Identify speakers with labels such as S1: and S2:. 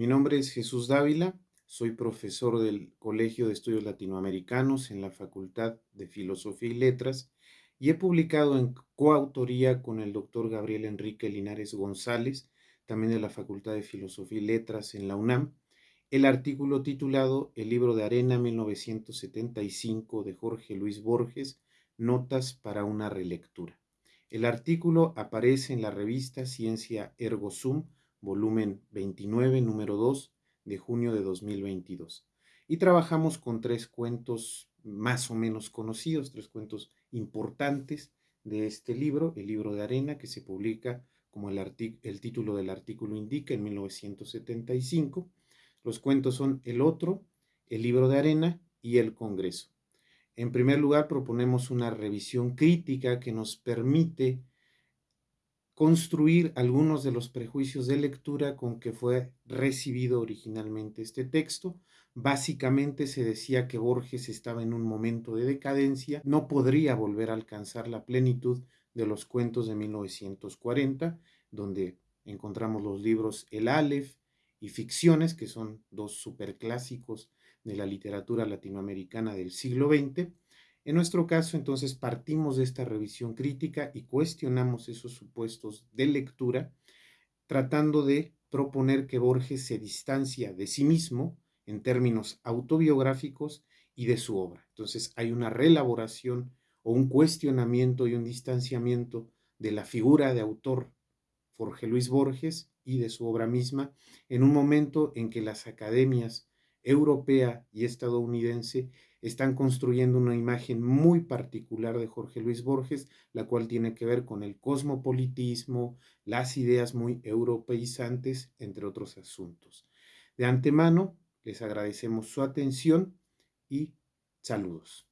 S1: Mi nombre es Jesús Dávila, soy profesor del Colegio de Estudios Latinoamericanos en la Facultad de Filosofía y Letras y he publicado en coautoría con el doctor Gabriel Enrique Linares González, también de la Facultad de Filosofía y Letras en la UNAM, el artículo titulado El libro de arena 1975 de Jorge Luis Borges, Notas para una relectura. El artículo aparece en la revista Ciencia Ergo Sum, volumen 29, número 2, de junio de 2022. Y trabajamos con tres cuentos más o menos conocidos, tres cuentos importantes de este libro, el libro de arena, que se publica como el, el título del artículo indica en 1975. Los cuentos son El Otro, El libro de arena y El Congreso. En primer lugar, proponemos una revisión crítica que nos permite construir algunos de los prejuicios de lectura con que fue recibido originalmente este texto. Básicamente se decía que Borges estaba en un momento de decadencia, no podría volver a alcanzar la plenitud de los cuentos de 1940, donde encontramos los libros El Aleph y Ficciones, que son dos superclásicos de la literatura latinoamericana del siglo XX. En nuestro caso, entonces, partimos de esta revisión crítica y cuestionamos esos supuestos de lectura, tratando de proponer que Borges se distancia de sí mismo en términos autobiográficos y de su obra. Entonces, hay una reelaboración o un cuestionamiento y un distanciamiento de la figura de autor Jorge Luis Borges y de su obra misma en un momento en que las academias europea y estadounidense están construyendo una imagen muy particular de Jorge Luis Borges, la cual tiene que ver con el cosmopolitismo, las ideas muy europeizantes, entre otros asuntos. De antemano, les agradecemos su atención y saludos.